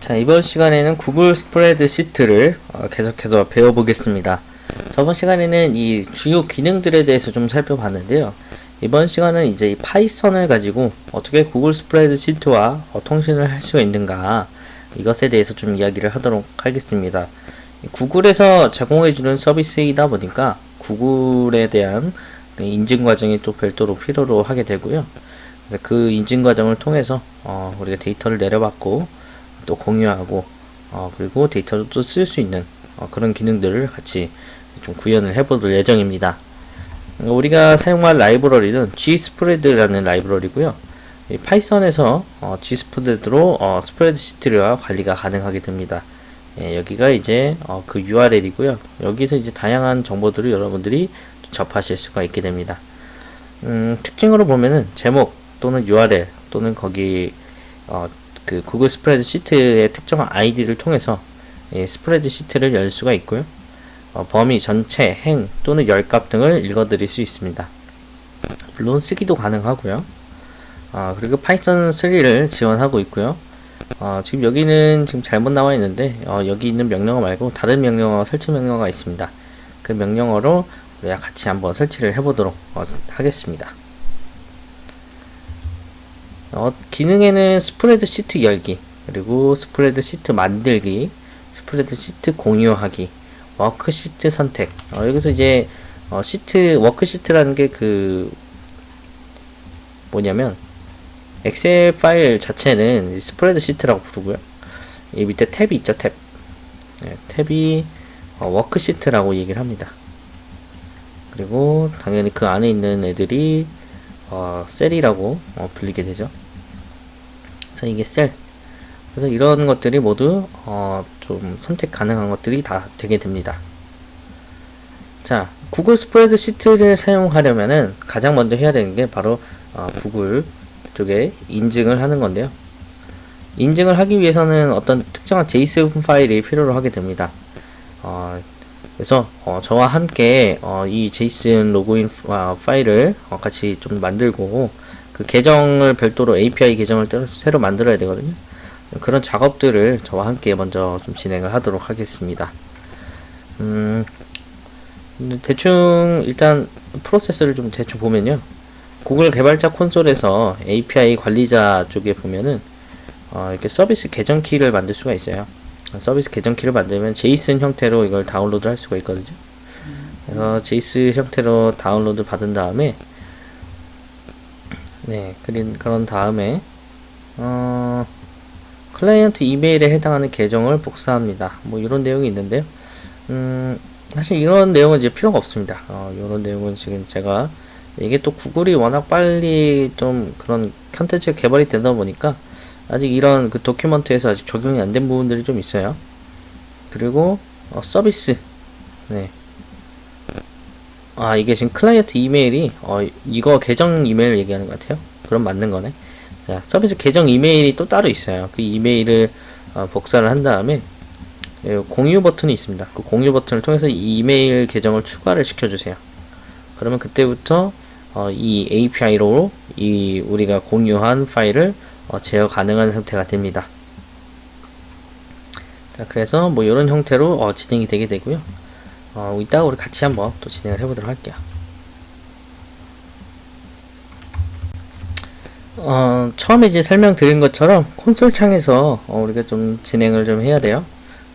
자 이번 시간에는 구글 스프레드 시트를 어, 계속해서 배워보겠습니다. 저번 시간에는 이 주요 기능들에 대해서 좀 살펴봤는데요. 이번 시간은 이제 이 파이썬을 가지고 어떻게 구글 스프레드 시트와 어, 통신을 할 수가 있는가 이것에 대해서 좀 이야기를 하도록 하겠습니다. 구글에서 제공해주는 서비스이다 보니까 구글에 대한 인증 과정이 또 별도로 필요로 하게 되고요. 그 인증 과정을 통해서 어, 우리가 데이터를 내려받고 또 공유하고 어, 그리고 데이터도 또쓸수 있는 어, 그런 기능들을 같이 좀 구현을 해볼 예정입니다. 우리가 사용할 라이브러리는 gspread라는 라이브러리고요. 파이썬에서 어, gspread로 어, 스프레드시트와 관리가 가능하게 됩니다. 예, 여기가 이제 어, 그 URL이고요. 여기서 이제 다양한 정보들을 여러분들이 접하실 수가 있게 됩니다. 음, 특징으로 보면은 제목 또는 URL 또는 거기 어, 그 구글 스프레드 시트의 특정한 아이디를 통해서 예, 스프레드 시트를 열 수가 있고요. 어, 범위, 전체, 행 또는 열값 등을 읽어들일 수 있습니다. 물론 쓰기도 가능하고요. 어, 그리고 파이썬 3를 지원하고 있고요. 어, 지금 여기는 지금 잘못 나와 있는데 어, 여기 있는 명령어 말고 다른 명령어 설치 명령어가 있습니다. 그 명령어로 우리가 같이 한번 설치를 해보도록 어, 하겠습니다. 어, 기능에는 스프레드 시트 열기 그리고 스프레드 시트 만들기 스프레드 시트 공유하기 워크 시트 선택. 어, 여기서 이제 어, 시트 워크 시트라는 게 그 뭐냐면 엑셀 파일 자체는 스프레드 시트라고 부르고요. 이 밑에 탭이 있죠 탭. 네, 탭이 어, 워크 시트라고 얘기를 합니다. 그리고 당연히 그 안에 있는 애들이 어, 셀이라고 어, 불리게 되죠. 그래서 이게 셀. 그래서 이런 것들이 모두 어, 좀 선택 가능한 것들이 다 되게 됩니다. 자, 구글 스프레드 시트를 사용하려면은 가장 먼저 해야 되는 게 바로 어, 구글 쪽에 인증을 하는 건데요. 인증을 하기 위해서는 어떤 특정한 JSON 파일이 필요로 하게 됩니다. 어, 그래서 어, 저와 함께 어, 이 JSON 로그인 어, 파일을 어, 같이 좀 만들고 그 계정을 별도로 API 계정을 새로 만들어야 되거든요. 그런 작업들을 저와 함께 먼저 좀 진행을 하도록 하겠습니다. 음, 대충 일단 프로세스를 좀 대충 보면요. 구글 개발자 콘솔에서 API 관리자 쪽에 보면은 어, 이렇게 서비스 계정 키를 만들 수가 있어요. 서비스 계정 키를 만들면 JSON 형태로 이걸 다운로드 할 수가 있거든요. 그래서 JSON 형태로 다운로드 받은 다음에 네, 그린 그런 다음에 어, 클라이언트 이메일에 해당하는 계정을 복사합니다. 뭐 이런 내용이 있는데요. 음, 사실 이런 내용은 이제 필요가 없습니다. 어, 이런 내용은 지금 제가 이게 또 구글이 워낙 빨리 좀 그런 컨텐츠 개발이 되다 보니까 아직 이런 그 도큐먼트에서 아직 적용이 안 된 부분들이 좀 있어요. 그리고 어, 서비스 네. 아 이게 지금 클라이언트 이메일이 어 이거 계정 이메일 얘기하는 것 같아요. 그럼 맞는 거네. 자 서비스 계정 이메일이 또 따로 있어요. 그 이메일을 어, 복사를 한 다음에 예, 공유 버튼이 있습니다. 그 공유 버튼을 통해서 이 이메일 계정을 추가를 시켜주세요. 그러면 그때부터 어, 이 API로 이 우리가 공유한 파일을 어, 제어 가능한 상태가 됩니다. 자, 그래서 뭐 이런 형태로 어, 진행이 되게 되고요. 어, 이따가 우리 같이 한번 또 진행을 해보도록 할게요. 어, 처음에 이제 설명드린 것처럼 콘솔 창에서 어, 우리가 좀 진행을 좀 해야 돼요.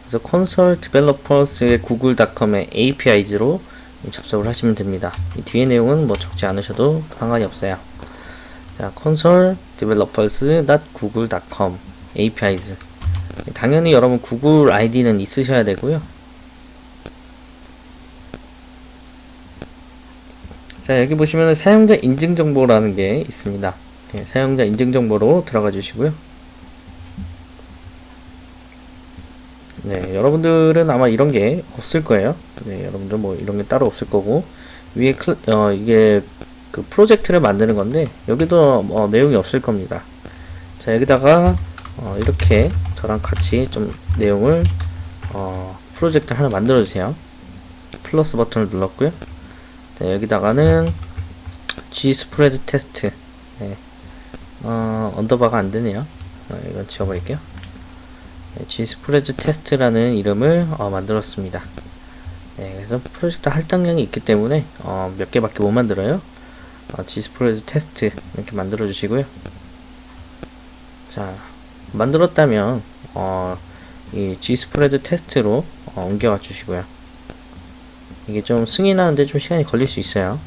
그래서 콘솔 디벨로퍼스의 구글닷컴의 API즈로 접속을 하시면 됩니다. 이 뒤에 내용은 뭐 적지 않으셔도 상관이 없어요. 자, console developers.google.com APIs 당연히 여러분 구글 아이디는 있으셔야 되고요. 자, 여기 보시면 사용자 인증 정보라는 게 있습니다. 네, 사용자 인증 정보로 들어가 주시고요. 네, 여러분들은 아마 이런 게 없을 거예요. 네, 여러분들 뭐 이런 게 따로 없을 거고 위에 클, 어, 이게 그 프로젝트를 만드는 건데 여기도 뭐 내용이 없을 겁니다 자 여기다가 어 이렇게 저랑 같이 좀 내용을 어 프로젝트 하나 만들어 주세요 플러스 버튼을 눌렀고요 네, 여기다가는 gspread test 네. 어, 언더바가 안되네요 어, 이건 지워버릴게요 네, gspread test라는 이름을 어, 만들었습니다. 네, 그래서 프로젝트 할당량이 있기 때문에 어, 몇 개밖에 못 만들어요. 어, gspread test 이렇게 만들어 주시고요. 자, 만들었다면 어, 이 G스프레드 테스트로 어, 옮겨가 주시고요. 이게 좀 승인하는데 좀 시간이 걸릴 수 있어요.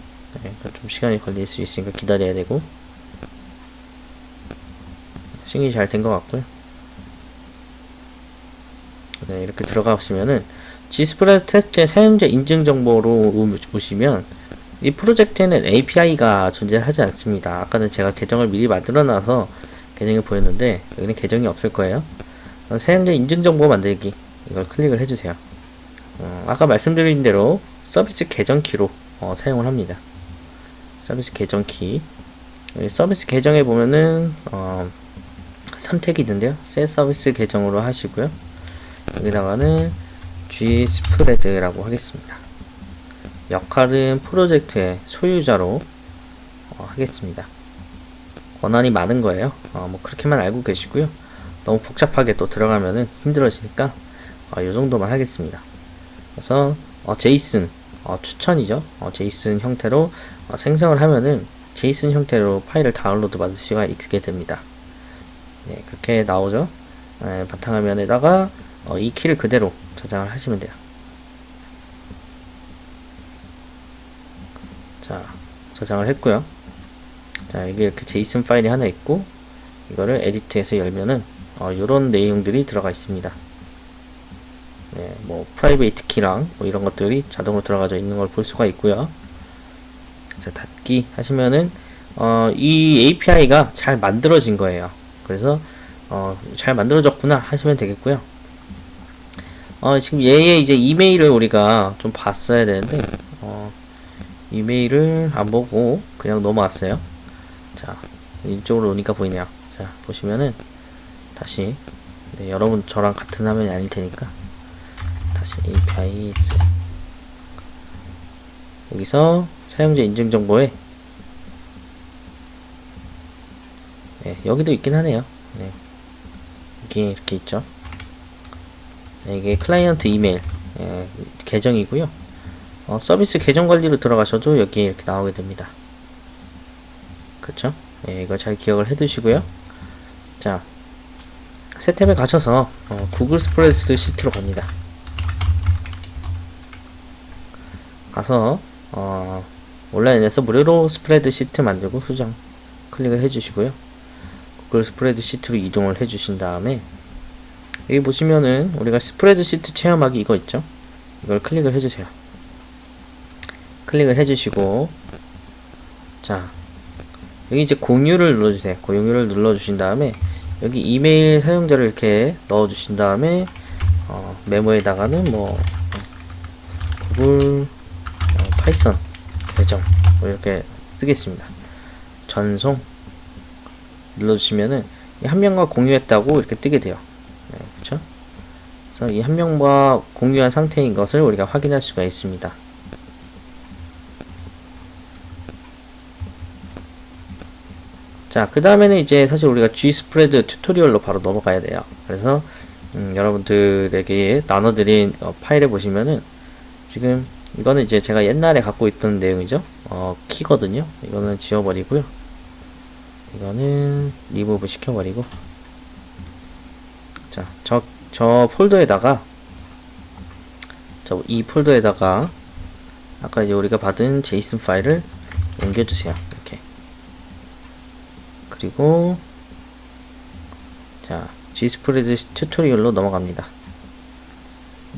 네, 좀 시간이 걸릴 수 있으니까 기다려야 되고 승인이 잘 된 것 같고요. 네, 이렇게 들어가시면은 G스프레드 테스트의 사용자 인증 정보로 보시면 이 프로젝트에는 API가 존재하지 않습니다. 아까는 제가 계정을 미리 만들어 놔서 계정이 보였는데 여기는 계정이 없을 거예요. 어, 사용자 인증 정보 만들기 이걸 클릭을 해주세요. 어, 아까 말씀드린 대로 서비스 계정 키로 어, 사용을 합니다. 서비스 계정 키 서비스 계정에 보면은 어, 선택이 있는데요. 새 서비스 계정으로 하시고요. 여기다가는 G스프레드라고 하겠습니다. 역할은 프로젝트의 소유자로 어, 하겠습니다. 권한이 많은 거예요. 어, 뭐 그렇게만 알고 계시고요. 너무 복잡하게 또 들어가면은 힘들어지니까 어, 이 정도만 하겠습니다. 그래서 어, 제이슨 어, 추천이죠. 어, 제이슨 형태로 어, 생성을 하면은 제이슨 형태로 파일을 다운로드 받을 수가 있게 됩니다. 네, 그렇게 나오죠. 네, 바탕화면에다가 어, 이 키를 그대로 저장을 하시면 돼요. 자, 저장을 했고요. 자, 이게 이렇게 JSON 파일이 하나 있고 이거를 edit해서 열면은 어, 이런 내용들이 들어가 있습니다. 네, 뭐 private key랑 뭐 이런 것들이 자동으로 들어가져 있는 걸 볼 수가 있고요. 그래서 닫기 하시면은 어, 이 API가 잘 만들어진 거예요. 그래서 어, 잘 만들어졌구나 하시면 되겠고요. 어, 지금 얘의 이제 이메일을 우리가 좀 봤어야 되는데 어, 이메일을 안 보고 그냥 넘어왔어요. 자, 이쪽으로 오니까 보이네요. 자, 보시면은 다시 네, 여러분 저랑 같은 화면이 아닐 테니까 다시 API 스 여기서 사용자 인증 정보에 네, 여기도 있긴 하네요. 네. 이게 이렇게 있죠. 네, 이게 클라이언트 이메일 예, 계정이고요. 어, 서비스 계정 관리로 들어가셔도 여기 이렇게 나오게 됩니다. 그쵸? 예, 이걸 잘 기억을 해 두시고요. 자, 새 탭에 가셔서 어, 구글 스프레드 시트로 갑니다. 가서 어, 온라인에서 무료로 스프레드 시트 만들고 수정 클릭을 해주시고요. 구글 스프레드 시트로 이동을 해주신 다음에 여기 보시면은 우리가 스프레드 시트 체험하기 이거 있죠? 이걸 클릭을 해주세요. 클릭을 해주시고 자 여기 이제 공유를 눌러주세요. 공유를 눌러주신 다음에 여기 이메일 사용자를 이렇게 넣어주신 다음에 어, 메모에다가는 뭐 구글 어, 파이썬 계정 뭐 이렇게 쓰겠습니다. 전송 눌러주시면은 한 명과 공유했다고 이렇게 뜨게 돼요. 네, 그렇죠? 그래서 이 한 명과 공유한 상태인 것을 우리가 확인할 수가 있습니다. 자, 그 다음에는 이제 사실 우리가 G스프레드 튜토리얼로 바로 넘어가야 돼요. 그래서 음, 여러분들에게 나눠드린 어, 파일에 보시면은 지금 이거는 이제 제가 옛날에 갖고 있던 내용이죠. 어, 키거든요. 이거는 지워버리고요. 이거는 리무브 시켜버리고 자, 저, 저 폴더에다가 저 이 폴더에다가 아까 이제 우리가 받은 JSON 파일을 옮겨주세요. 그리고 자 gspread tutorial로 넘어갑니다.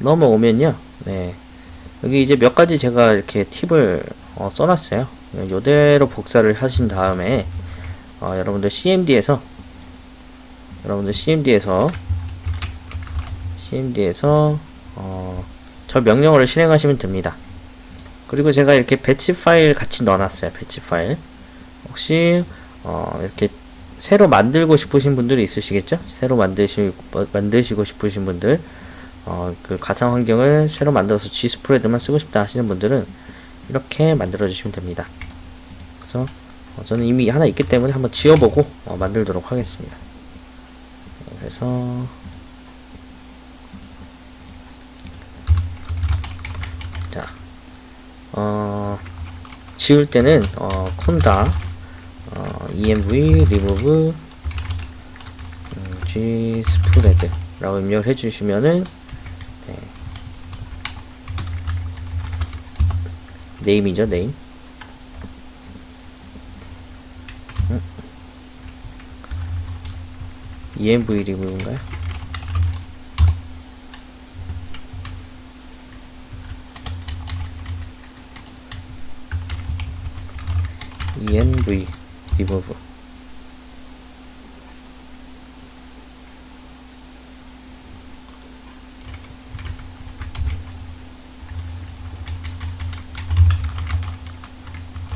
넘어오면요. 네. 여기 이제 몇 가지 제가 이렇게 팁을 어, 써놨어요. 요대로 복사를 하신 다음에 어, 여러분들 CMD에서 여러분들 CMD에서 CMD에서 어, 저 명령어를 실행하시면 됩니다. 그리고 제가 이렇게 배치 파일 같이 넣어놨어요. 배치 파일. 혹시 어, 이렇게 새로 만들고 싶으신 분들이 있으시겠죠? 새로 만드시, 만드시고 싶으신 분들, 어, 그 가상 환경을 새로 만들어서 G 스프레드만 쓰고 싶다 하시는 분들은 이렇게 만들어 주시면 됩니다. 그래서 어, 저는 이미 하나 있기 때문에 한번 지어보고 어, 만들도록 하겠습니다. 그래서 자, 어, 지울 때는 어, 콘다 어, env remove 음, g spread 라고 입력을 해주시면은 네. 네임이죠 네임 음. env remove인가요? env remove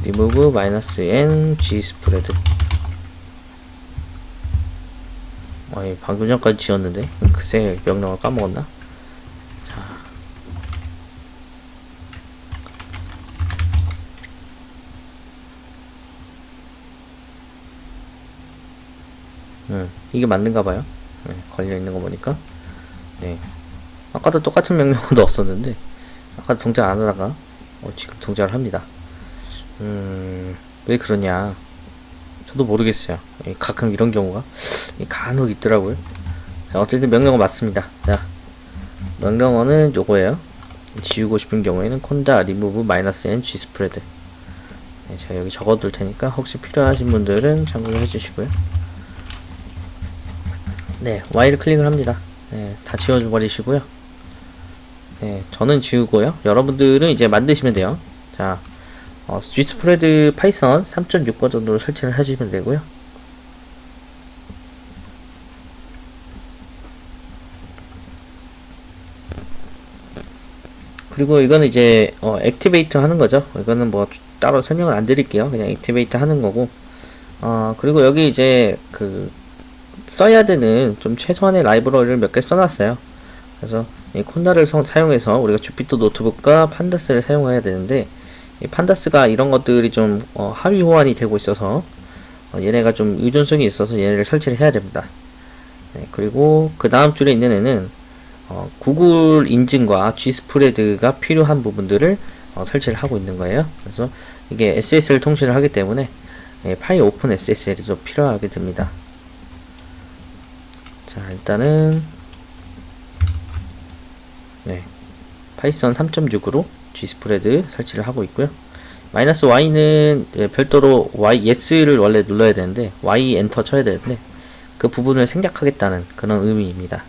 remove 마이너스 n g 스프레드 어이 방금 전까지 지웠는데? 그새 명령을 까먹었나? 음, 이게 맞는가 봐요. 네, 걸려 있는 거 보니까. 네. 아까도 똑같은 명령을 넣었었는데, 아까 동작 안 하다가, 어, 지금 동작을 합니다. 음, 왜 그러냐. 저도 모르겠어요. 예, 가끔 이런 경우가 예, 간혹 있더라고요. 자, 어쨌든 명령어 맞습니다. 자, 명령어는 요거예요. 지우고 싶은 경우에는 콘다 리무브 마이너스 n g 스프레드. 네, 제가 여기 적어둘 테니까 혹시 필요하신 분들은 참고해 주시고요. 네, Y를 클릭을 합니다. 네, 다 지워줘 버리시고요. 네, 저는 지우고요. 여러분들은 이제 만드시면 돼요. 자, 어, gspread Python 3.6 버전으로 설치를 해주시면 되고요. 그리고 이거는 이제 어, activate 하는 거죠. 이거는 뭐 따로 설명을 안 드릴게요. 그냥 activate 하는 거고. 어, 그리고 여기 이제 그 써야 되는 좀 최소한의 라이브러리를 몇 개 써놨어요. 그래서 이 콘다를 성, 사용해서 우리가 주피터 노트북과 판다스를 사용해야 되는데 이 판다스가 이런 것들이 좀 어, 하위 호환이 되고 있어서 어, 얘네가 좀 의존성이 있어서 얘네를 설치를 해야 됩니다. 네, 그리고 그 다음 줄에 있는 애는 어, 구글 인증과 G스프레드가 필요한 부분들을 어, 설치를 하고 있는 거예요. 그래서 이게 SSL 통신을 하기 때문에 예, pyOpenSSL이 좀 필요하게 됩니다. 자 일단은 네 Python 3.6으로 gspread 설치를 하고 있고요. 마이너스 Y는 예, 별도로 Y Yes를 원래 눌러야 되는데 Y Enter 쳐야 되는데 그 부분을 생략하겠다는 그런 의미입니다.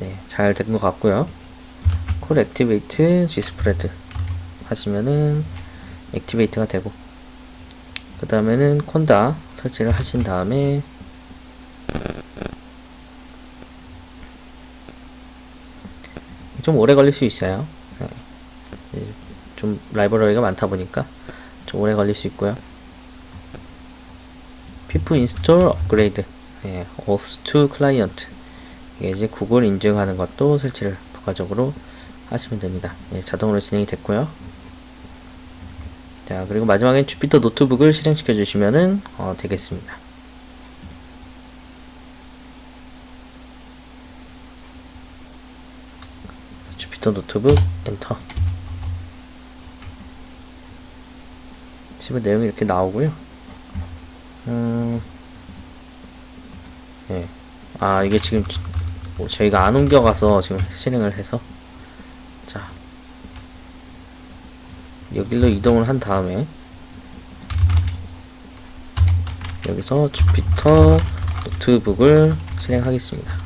네, 잘 된 것 같고요. call activate gspread 하시면은 activate가 되고 그 다음에는 conda 설치를 하신 다음에 좀 오래 걸릴 수 있어요. 네. 좀 라이브러리가 많다 보니까 좀 오래 걸릴 수 있고요. pip install upgrade 예, oauth2client 이게 이제 구글 인증하는 것도 설치를 부가적으로 하시면 됩니다. 예, 자동으로 진행이 됐고요. 자 그리고 마지막엔 Jupyter Notebook을 실행시켜 주시면 은 어, 되겠습니다. Jupyter Notebook Enter 치면 내용이 이렇게 나오고요. 음, 네. 아 이게 지금 뭐 저희가 안 옮겨가서 지금 실행을 해서 자 여기로 이동을 한 다음에 여기서 Jupyter Notebook을 실행하겠습니다.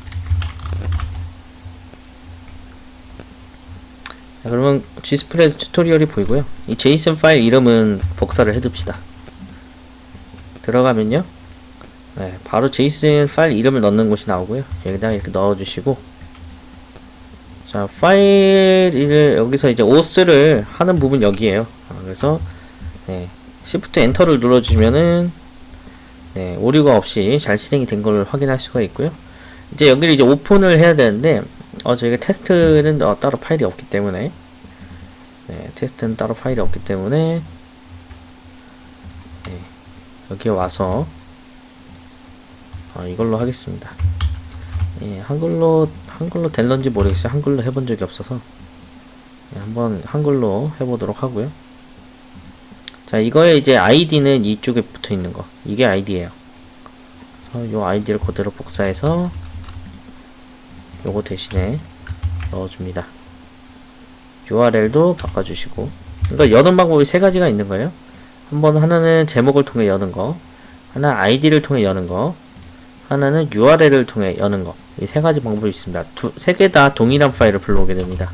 자, 그러면 gspread tutorial이 보이고요. 이 JSON 파일 이름은 복사를 해둡시다. 들어가면요. 네, 바로 JSON 파일 이름을 넣는 곳이 나오고요. 여기다 이렇게 넣어주시고 자 파일을 여기서 이제 오스를 하는 부분 여기에요. 아, 그래서 네, Shift Enter를 눌러주면은 네, 오류가 없이 잘 실행이 된 걸 확인할 수가 있고요. 이제 여기를 이제 오픈을 해야 되는데 어 저희가 테스트는 어, 따로 파일이 없기 때문에 네, 테스트는 따로 파일이 없기 때문에 네, 여기 와서 어, 이걸로 하겠습니다. 예, 한글로 한글로 될런지 모르겠어요. 한글로 해본 적이 없어서 네, 한번 한글로 해보도록 하고요. 자, 이거에 이제 아이디는 이쪽에 붙어 있는 거. 이게 아이디예요. 그래서 이 아이디를 그대로 복사해서 요거 대신에 넣어줍니다. URL도 바꿔주시고. 그러니까 여는 방법이 세 가지가 있는 거예요. 한번 하나는 제목을 통해 여는 거, 하나 아이디를 통해 여는 거, 하나는 URL을 통해 여는 거. 이 세 가지 방법이 있습니다. 두, 세개 다 동일한 파일을 불러오게 됩니다.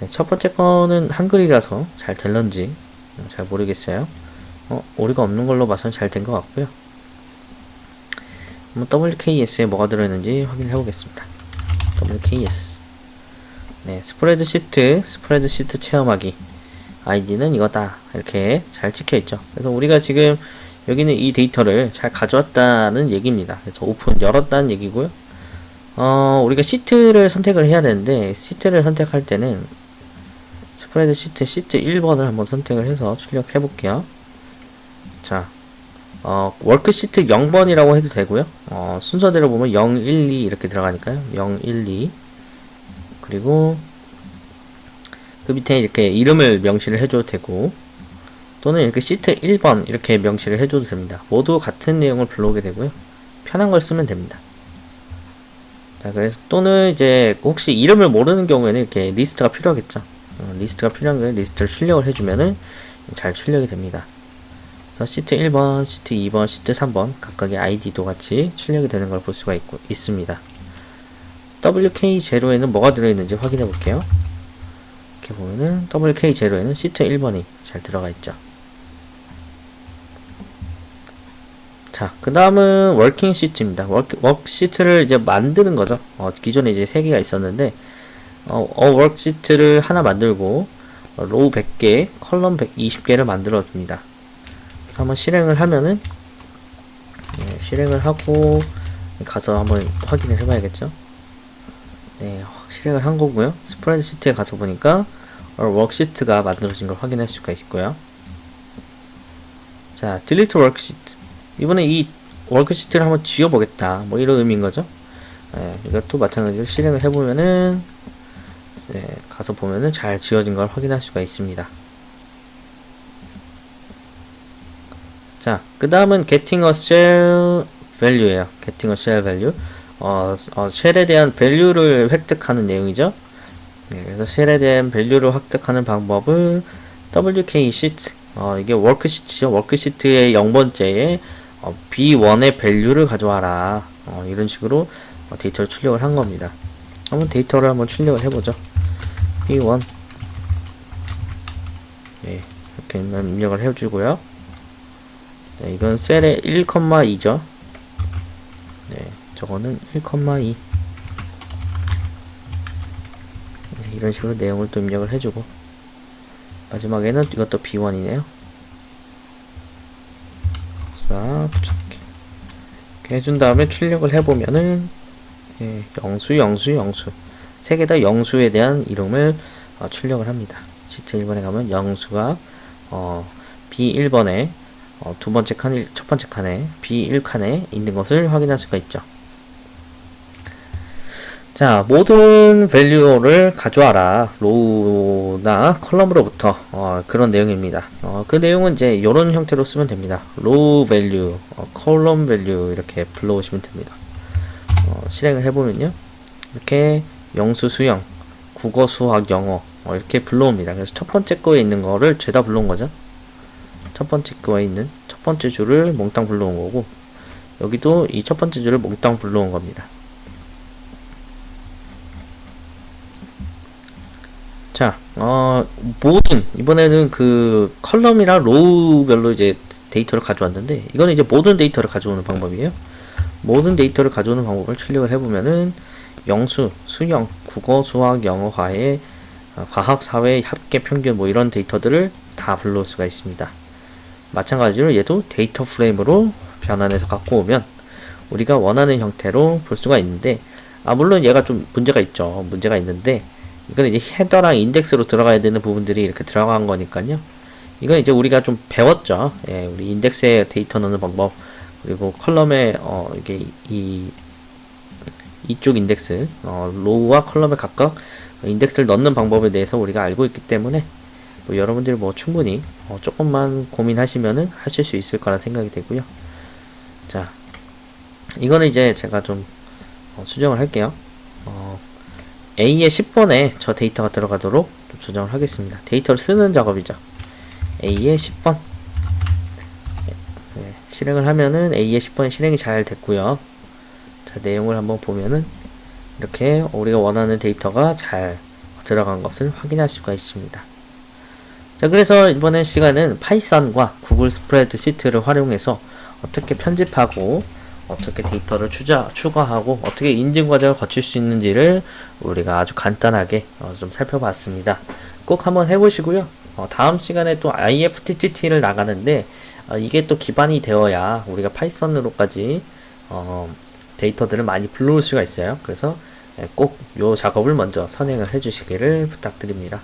네, 첫 번째 거는 한글이라서 잘 될런지 잘 모르겠어요. 어, 오류가 없는 걸로 봐서는 잘된 것 같고요. 한번 WKS에 뭐가 들어있는지 확인해 보겠습니다. WKS. 네, 스프레드 시트, 스프레드 시트 체험하기. 아이디는 이거다. 이렇게 잘 찍혀 있죠. 그래서 우리가 지금 여기는 이 데이터를 잘 가져왔다는 얘기입니다. 그래서 오픈 열었다는 얘기고요. 어, 우리가 시트를 선택을 해야 되는데 시트를 선택할 때는 스프레드 시트 시트 1번을 한번 선택을 해서 출력해 볼게요. 자, 어, worksheet 0번이라고 해도 되고요. 어, 순서대로 보면 0, 1, 2 이렇게 들어가니까요. 0, 1, 2 그리고 그 밑에 이렇게 이름을 명시를 해줘도 되고 또는 이렇게 시트 1번 이렇게 명시를 해줘도 됩니다. 모두 같은 내용을 불러오게 되고요. 편한 걸 쓰면 됩니다. 자, 그래서 또는 이제 혹시 이름을 모르는 경우에는 이렇게 리스트가 필요하겠죠. 어, 리스트가 필요한 거에 리스트를 출력을 해주면은 잘 출력이 됩니다. 그래서 시트 1번, 시트 2번, 시트 3번 각각의 아이디도 같이 출력이 되는 걸 볼 수가 있고, 있습니다. WK0에는 뭐가 들어있는지 확인해 볼게요. 이렇게 보면은 WK0에는 시트 1번이 잘 들어가 있죠. 자, 그 다음은 working sheet입니다. 워크, 워크 시트를 이제 만드는 거죠. 어, 기존에 이제 3개가 있었는데, 어, 어 worksheet를 하나 만들고, 어, row 100개, column 120개를 만들어 줍니다. 그래서 한번 실행을 하면은, 네, 실행을 하고, 가서 한번 확인을 해봐야겠죠. 네, 실행을 한 거고요. 스프레드 시트에 가서 보니까, 어, worksheet가 만들어진 걸 확인할 수가 있고요. 자, delete worksheet. 이번에 이 worksheet를 한번 지워보겠다. 뭐 이런 의미인 거죠. 네, 이것도 마찬가지로 실행을 해보면은 네, 가서 보면은 잘 지워진 걸 확인할 수가 있습니다. 자, 그 다음은 getting a cell value예요. getting a cell value. 어, 어, cell에 대한 value를 획득하는 내용이죠. 네, 그래서 cell에 대한 value를 획득하는 방법을 WK sheet, 어, 이게 worksheet죠. worksheet의 0번째에 어, B1의 value를 가져와라. 어, 이런 식으로 어, 데이터를 출력을 한 겁니다. 한번 데이터를 한번 출력을 해보죠. B1 네, 이렇게 입력을 해주고요. 네, 이건 셀의 1,2죠. 네, 저거는 1,2 네, 이런 식으로 내용을 또 입력을 해주고. 마지막에는 이것도 B1이네요. 싹 붙여넣기 이렇게 해준 다음에 출력을 해보면은 예, 영수 영수 영수. 세 개 다 영수에 대한 이름을 어, 출력을 합니다. 시트 1번에 가면 영수가 어, B1번에 어, 두 번째 칸, 첫 번째 칸에 B1칸에 있는 것을 확인할 수가 있죠 자, 모든 value를 가져와라. row나 column으로부터 어, 그런 내용입니다. 어, 그 내용은 이제 이런 형태로 쓰면 됩니다. row value, 어, column value 이렇게 불러오시면 됩니다. 어, 실행을 해보면요. 이렇게 영수, 수영, 국어, 수학, 영어 어, 이렇게 불러옵니다. 그래서 첫 번째 거에 있는 거를 죄다 불러온 거죠. 첫 번째 거에 있는 첫 번째 줄을 몽땅 불러온 거고 여기도 이 첫 번째 줄을 몽땅 불러온 겁니다. 자, 어, 모든, 이번에는 그 column이랑 row별로 이제 데이터를 가져왔는데, 이거는 이제 모든 데이터를 가져오는 방법이에요. 모든 데이터를 가져오는 방법을 출력을 해보면은, 영수, 수영, 국어, 수학, 영어화의 어, 과학, 사회, 합계, 평균 뭐 이런 데이터들을 다 불러올 수가 있습니다. 마찬가지로 얘도 데이터 프레임으로 변환해서 갖고 오면 우리가 원하는 형태로 볼 수가 있는데, 아, 물론 얘가 좀 문제가 있죠. 문제가 있는데, 이건 이제 header랑 인덱스로 들어가야 되는 부분들이 이렇게 들어간 거니까요. 이건 이제 우리가 좀 배웠죠. 예, 우리 인덱스에 데이터 넣는 방법, 그리고 column에, 어, 이게 이, 이쪽 인덱스 어, row와 column에 각각 인덱스를 넣는 방법에 대해서 우리가 알고 있기 때문에 뭐 여러분들이 뭐 충분히 어, 조금만 고민하시면은 하실 수 있을 거라 생각이 되고요. 자, 이거는 이제 제가 좀 어, 수정을 할게요. 어, A의 10번에 저 데이터가 들어가도록 좀 조정을 하겠습니다. 데이터를 쓰는 작업이죠. A의 10번 네, 실행을 하면은 A의 10번이 실행이 잘 됐고요. 자, 내용을 한번 보면은 이렇게 우리가 원하는 데이터가 잘 들어간 것을 확인할 수가 있습니다. 자, 그래서 이번 시간은 파이썬과 구글 스프레드시트를 활용해서 어떻게 편집하고 어떻게 데이터를 추자, 추가하고 어떻게 인증 과정을 거칠 수 있는지를 우리가 아주 간단하게 어, 좀 살펴봤습니다. 꼭 한번 해보시고요. 어, 다음 시간에 또 IFTTT를 나가는데 어, 이게 또 기반이 되어야 우리가 파이썬으로까지 어, 데이터들을 많이 불러올 수가 있어요. 그래서 꼭 이 작업을 먼저 선행을 해주시기를 부탁드립니다.